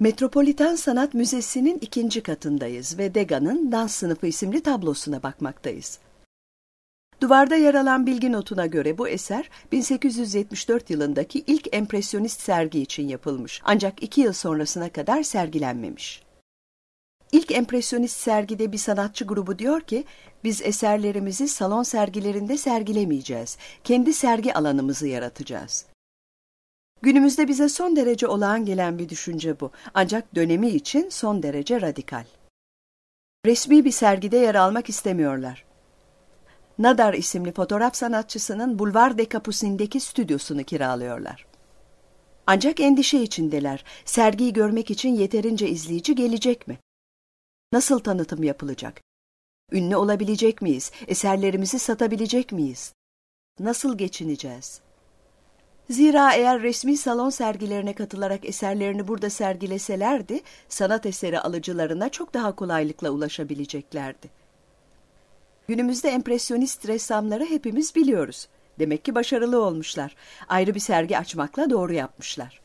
Metropolitan Sanat Müzesi'nin ikinci katındayız ve Degas'ın Dans Sınıfı isimli tablosuna bakmaktayız. Duvarda yer alan bilgi notuna göre bu eser 1874 yılındaki ilk empresyonist sergi için yapılmış ancak iki yıl sonrasına kadar sergilenmemiş. İlk empresyonist sergide bir sanatçı grubu diyor ki, biz eserlerimizi salon sergilerinde sergilemeyeceğiz, kendi sergi alanımızı yaratacağız. Günümüzde bize son derece olağan gelen bir düşünce bu, ancak dönemi için son derece radikal. Resmi bir sergide yer almak istemiyorlar. Nadar isimli fotoğraf sanatçısının Bulvar de Capucin'deki stüdyosunu kiralıyorlar. Ancak endişe içindeler. Sergiyi görmek için yeterince izleyici gelecek mi? Nasıl tanıtım yapılacak? Ünlü olabilecek miyiz? Eserlerimizi satabilecek miyiz? Nasıl geçineceğiz? Zira eğer resmi salon sergilerine katılarak eserlerini burada sergileselerdi, sanat eseri alıcılarına çok daha kolaylıkla ulaşabileceklerdi. Günümüzde empresyonist ressamları hepimiz biliyoruz. Demek ki başarılı olmuşlar. Ayrı bir sergi açmakla doğru yapmışlar.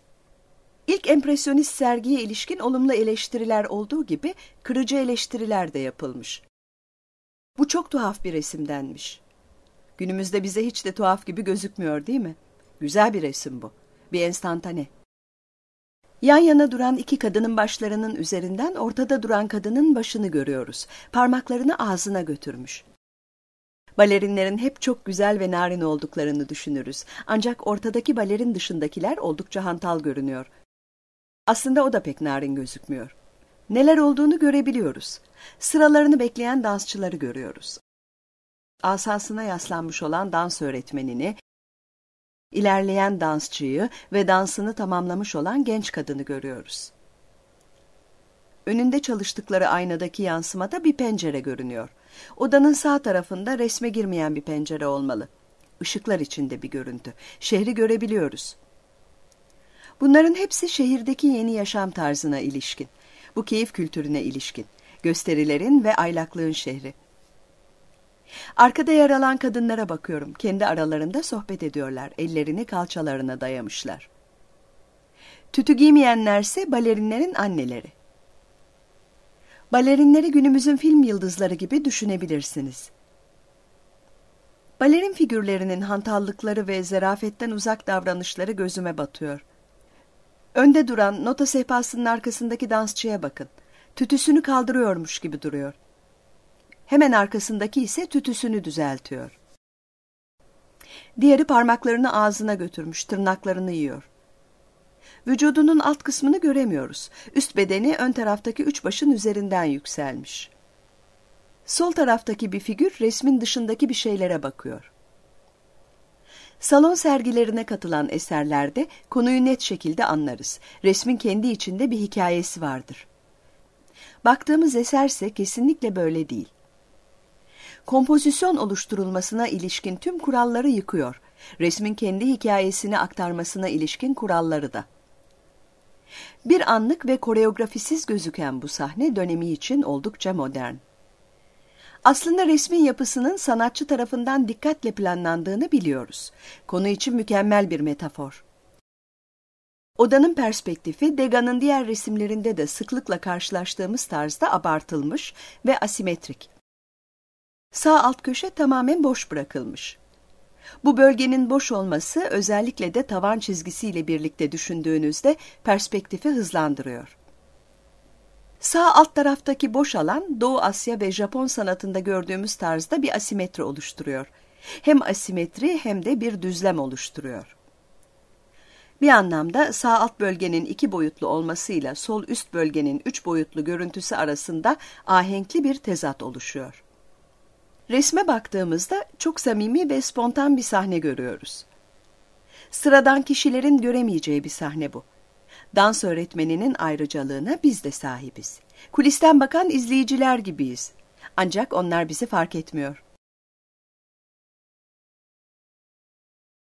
İlk empresyonist sergiye ilişkin olumlu eleştiriler olduğu gibi kırıcı eleştiriler de yapılmış. Bu çok tuhaf bir resimdenmiş. Günümüzde bize hiç de tuhaf gibi gözükmüyor değil mi? Güzel bir resim bu. Bir enstantane. Yan yana duran iki kadının başlarının üzerinden ortada duran kadının başını görüyoruz. Parmaklarını ağzına götürmüş. Balerinlerin hep çok güzel ve narin olduklarını düşünürüz. Ancak ortadaki balerin dışındakiler oldukça hantal görünüyor. Aslında o da pek narin gözükmüyor. Neler olduğunu görebiliyoruz. Sıralarını bekleyen dansçıları görüyoruz. Asasına yaslanmış olan dans öğretmenini, ilerleyen dansçıyı ve dansını tamamlamış olan genç kadını görüyoruz. Önünde çalıştıkları aynadaki yansımada bir pencere görünüyor. Odanın sağ tarafında resme girmeyen bir pencere olmalı. Işıklar içinde bir görüntü. Şehri görebiliyoruz. Bunların hepsi şehirdeki yeni yaşam tarzına ilişkin. Bu keyif kültürüne ilişkin. Gösterilerin ve aylaklığın şehri. Arkada yer alan kadınlara bakıyorum. Kendi aralarında sohbet ediyorlar. Ellerini kalçalarına dayamışlar. Tütü giymeyenlerse balerinlerin anneleri. Balerinleri günümüzün film yıldızları gibi düşünebilirsiniz. Balerin figürlerinin hantallıkları ve zerafetten uzak davranışları gözüme batıyor. Önde duran nota sehpasının arkasındaki dansçıya bakın. Tütüsünü kaldırıyormuş gibi duruyor. Hemen arkasındaki ise tütüsünü düzeltiyor. Diğeri parmaklarını ağzına götürmüş, tırnaklarını yiyor. Vücudunun alt kısmını göremiyoruz. Üst bedeni ön taraftaki üç başın üzerinden yükselmiş. Sol taraftaki bir figür resmin dışındaki bir şeylere bakıyor. Salon sergilerine katılan eserlerde konuyu net şekilde anlarız. Resmin kendi içinde bir hikayesi vardır. Baktığımız eserse kesinlikle böyle değil. Kompozisyon oluşturulmasına ilişkin tüm kuralları yıkıyor. Resmin kendi hikayesini aktarmasına ilişkin kuralları da. Bir anlık ve koreografisiz gözüken bu sahne dönemi için oldukça modern. Aslında resmin yapısının sanatçı tarafından dikkatle planlandığını biliyoruz. Konu için mükemmel bir metafor. Odanın perspektifi Degas'ın diğer resimlerinde de sıklıkla karşılaştığımız tarzda abartılmış ve asimetrik. Sağ alt köşe tamamen boş bırakılmış. Bu bölgenin boş olması özellikle de tavan çizgisiyle birlikte düşündüğünüzde perspektifi hızlandırıyor. Sağ alt taraftaki boş alan Doğu Asya ve Japon sanatında gördüğümüz tarzda bir asimetri oluşturuyor. Hem asimetri hem de bir düzlem oluşturuyor. Bir anlamda sağ alt bölgenin iki boyutlu olmasıyla sol üst bölgenin üç boyutlu görüntüsü arasında ahenkli bir tezat oluşuyor. Resme baktığımızda çok samimi ve spontan bir sahne görüyoruz. Sıradan kişilerin göremeyeceği bir sahne bu. Dans öğretmeninin ayrıcalığına biz de sahibiz. Kulisten bakan izleyiciler gibiyiz. Ancak onlar bizi fark etmiyor.